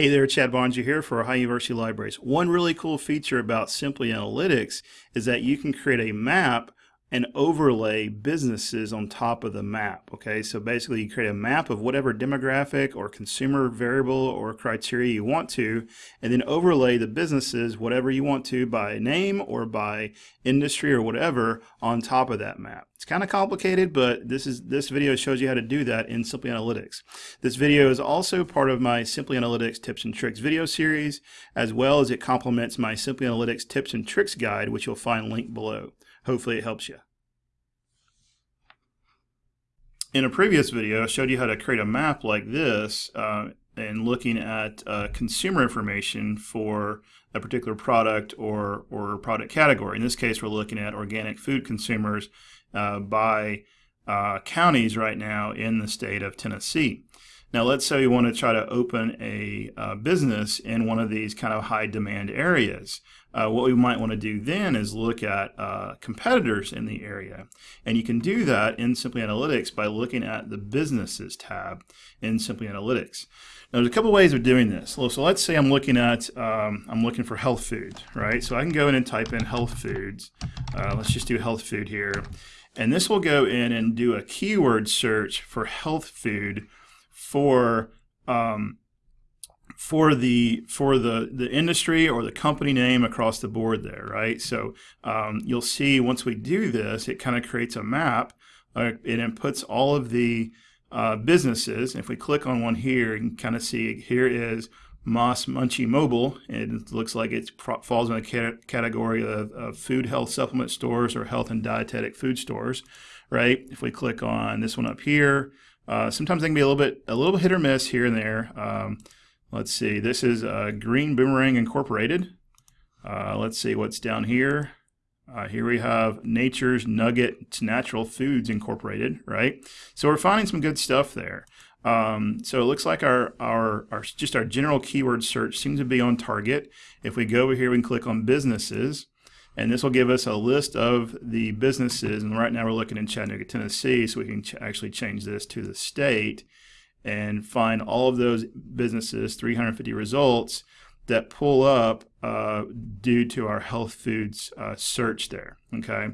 Hey there, Chad Boeninger here for Ohio University Libraries. One really cool feature about Simply Analytics is that you can create a map and overlay businesses on top of the map. Okay, so basically you create a map of whatever demographic or consumer variable or criteria you want to, and then overlay the businesses, whatever you want to, by name or by industry or whatever on top of that map. It's kind of complicated, but this is this video shows you how to do that in Simply Analytics. This video is also part of my Simply Analytics tips and tricks video series, as well as it complements my Simply Analytics tips and tricks guide, which you'll find linked below. Hopefully it helps you. In a previous video, I showed you how to create a map like this uh, and looking at uh, consumer information for a particular product or, or product category. In this case, we're looking at organic food consumers uh, by uh, counties right now in the state of Tennessee. Now let's say we want to try to open a uh, business in one of these kind of high demand areas. Uh, what we might want to do then is look at uh, competitors in the area. And you can do that in Simply Analytics by looking at the Businesses tab in Simply Analytics. Now, there's a couple ways of doing this. So let's say I'm looking at, um, I'm looking for health foods, right? So I can go in and type in health foods. Uh, let's just do health food here. And this will go in and do a keyword search for health food for um, for the for the the industry or the company name across the board there, right? So um, you'll see once we do this, it kind of creates a map uh, it puts all of the uh, businesses. If we click on one here, you can kind of see here is Moss Munchie Mobile. And it looks like it falls in the category of, of, food health supplement stores or health and dietetic food stores, right? If we click on this one up here, uh, sometimes they can be a little bit a little bit hit or miss here and there. Um, let's see, this is uh, Green Boomerang Incorporated. Uh, let's see what's down here. Uh, here we have Nature's Nugget Natural Foods Incorporated, right? So we're finding some good stuff there. Um, so it looks like our, our, our just our general keyword search seems to be on target. If we go over here and click on businesses, and this will give us a list of the businesses. And right now we're looking in Chattanooga, Tennessee, so we can ch actually change this to the state and find all of those businesses, 350 results that pull up uh, due to our health foods uh, search there. Okay.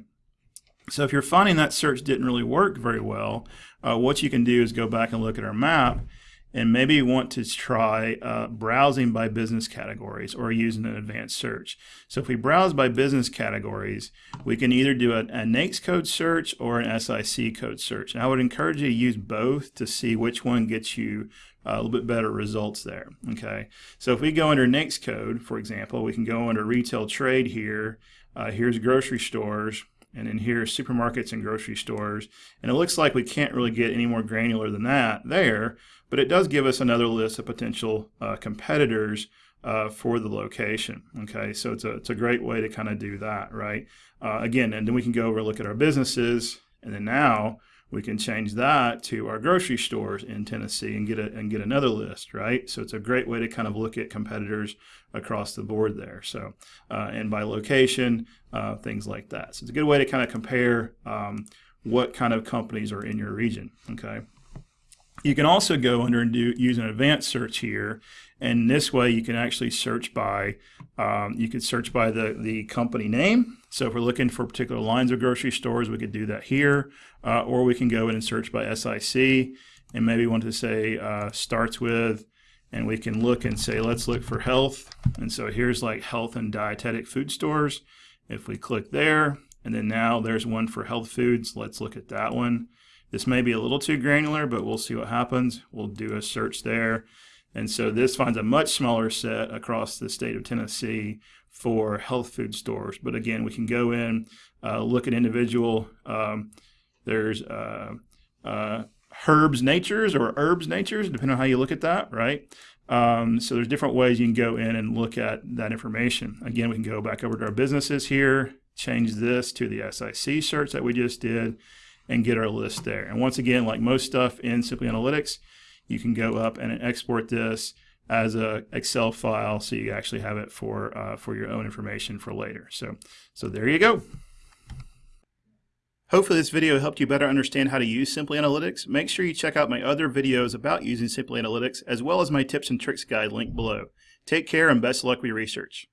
So if you're finding that search didn't really work very well, uh, what you can do is go back and look at our map and maybe want to try uh, browsing by business categories or using an advanced search. So if we browse by business categories, we can either do a, a NAICS code search or an SIC code search. And I would encourage you to use both to see which one gets you uh, a little bit better results there. Okay, so if we go under NAICS code, for example, we can go under retail trade here. Uh, here's grocery stores and then here supermarkets and grocery stores. And it looks like we can't really get any more granular than that there, but it does give us another list of potential uh, competitors uh, for the location. Okay, so it's a, it's a great way to kind of do that, right? Uh, again, and then we can go over and look at our businesses, and then now we can change that to our grocery stores in Tennessee and get a, and get another list, right? So it's a great way to kind of look at competitors across the board there. So uh, and by location, uh, things like that. So it's a good way to kind of compare um, what kind of companies are in your region. Okay. You can also go under and do use an advanced search here, and this way you can actually search by um, you can search by the the company name. So if we're looking for particular lines of grocery stores, we could do that here, uh, or we can go in and search by SIC, and maybe want to say uh, starts with, and we can look and say let's look for health, and so here's like health and dietetic food stores. If we click there, and then now there's one for health foods, let's look at that one. This may be a little too granular, but we'll see what happens. We'll do a search there. And so this finds a much smaller set across the state of Tennessee for health food stores. But again, we can go in, uh, look at individual. Um, there's uh, uh, herbs natures or herbs natures, depending on how you look at that, right? Um, so there's different ways you can go in and look at that information. Again, we can go back over to our businesses here, change this to the SIC search that we just did, and get our list there. And once again, like most stuff in Simply Analytics, you can go up and export this as a Excel file so you actually have it for uh, for your own information for later. So so there you go. Hopefully this video helped you better understand how to use Simply Analytics. Make sure you check out my other videos about using Simply Analytics as well as my tips and tricks guide linked below. Take care and best luck with your research.